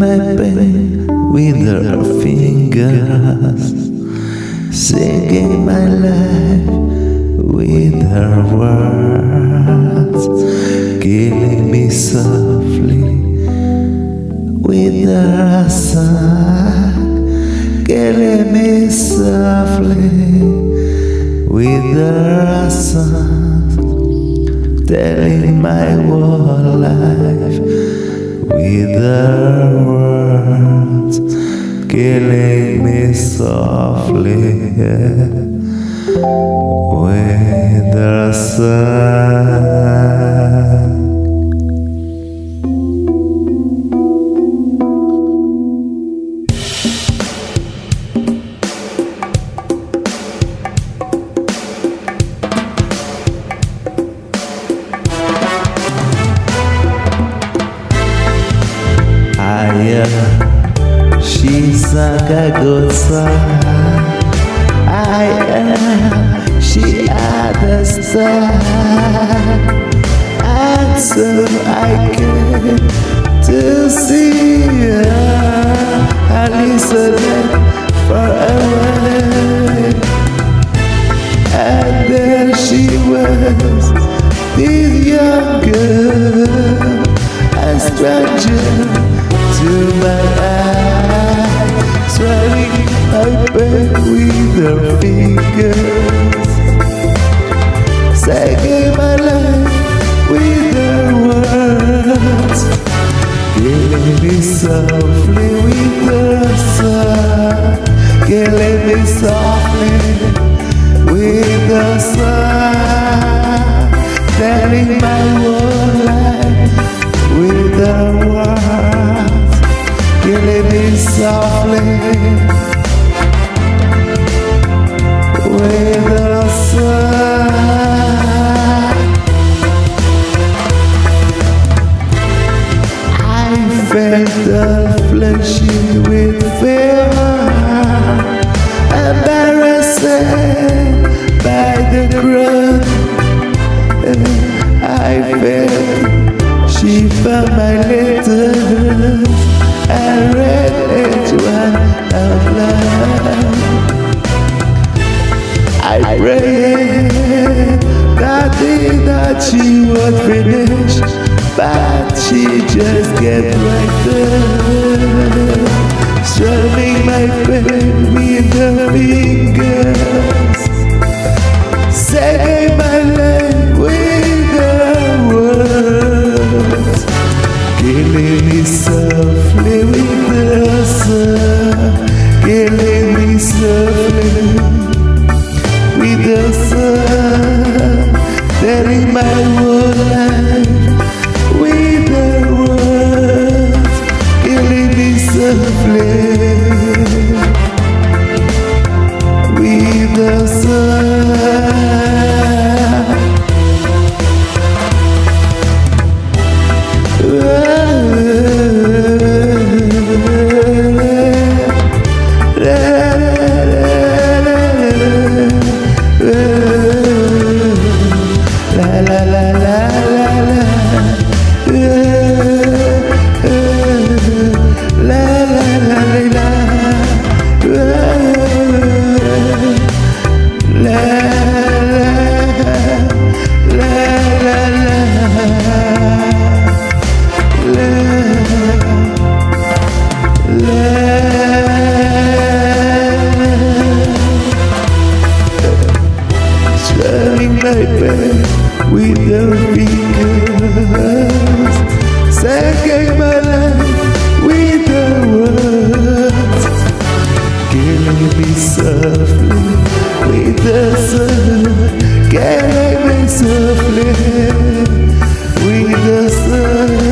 pain with her fingers, singing my life with her words, killing me softly with her song, killing me softly with her song, telling my whole life without words killing me softly with the sun. She sang a good song. I am, she understand. And so I came to see her. I listened for a while. And there she was, this young girl, a stranger to my eyes, her fingers, singing my life with her words, killing me softly with her song, killing me softly with her song, telling my whole life with her words, killing me softly felt the fleshy with fear, embarrassed would finish, but she just kept right there, strumming my pain with the words killing La la la la la la with your fingers, second my life with the words, killing me softly with the sun, killing me softly with the sun.